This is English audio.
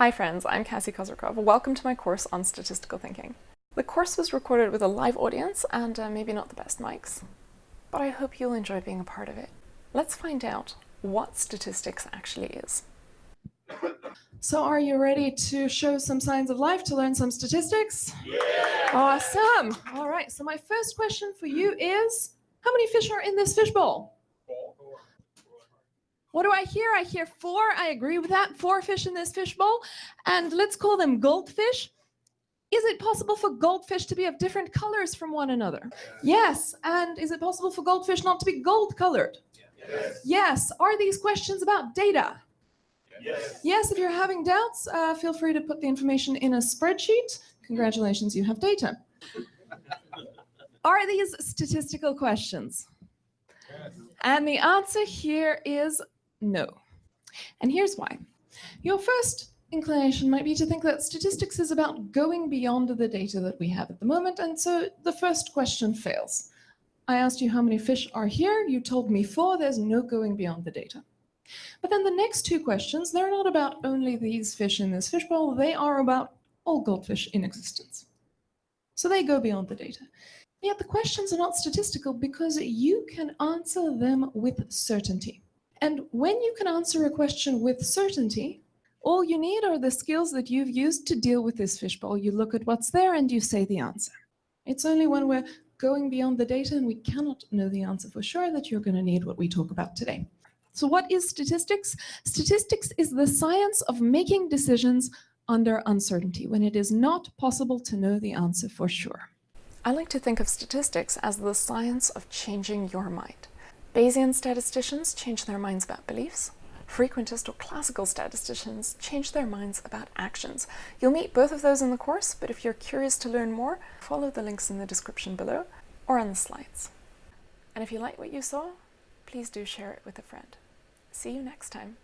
Hi friends, I'm Cassie Kozyrkov. Welcome to my course on statistical thinking. The course was recorded with a live audience and uh, maybe not the best mics, but I hope you'll enjoy being a part of it. Let's find out what statistics actually is. So are you ready to show some signs of life to learn some statistics? Yeah! Awesome. All right. So my first question for you is, how many fish are in this fishbowl? What do I hear? I hear four. I agree with that. Four fish in this fishbowl. And let's call them goldfish. Is it possible for goldfish to be of different colors from one another? Yes. And is it possible for goldfish not to be gold colored? Yes. Yes. Are these questions about data? Yes. Yes, if you're having doubts, uh, feel free to put the information in a spreadsheet. Congratulations, you have data. Are these statistical questions? Yes. And the answer here is no. And here's why. Your first inclination might be to think that statistics is about going beyond the data that we have at the moment, and so the first question fails. I asked you how many fish are here, you told me four, there's no going beyond the data. But then the next two questions, they're not about only these fish in this fishbowl, they are about all goldfish in existence. So they go beyond the data. Yet the questions are not statistical because you can answer them with certainty. And when you can answer a question with certainty, all you need are the skills that you've used to deal with this fishbowl. You look at what's there and you say the answer. It's only when we're going beyond the data and we cannot know the answer for sure that you're going to need what we talk about today. So what is statistics? Statistics is the science of making decisions under uncertainty when it is not possible to know the answer for sure. I like to think of statistics as the science of changing your mind. Bayesian statisticians change their minds about beliefs. Frequentist or classical statisticians change their minds about actions. You'll meet both of those in the course, but if you're curious to learn more, follow the links in the description below or on the slides. And if you like what you saw, please do share it with a friend. See you next time.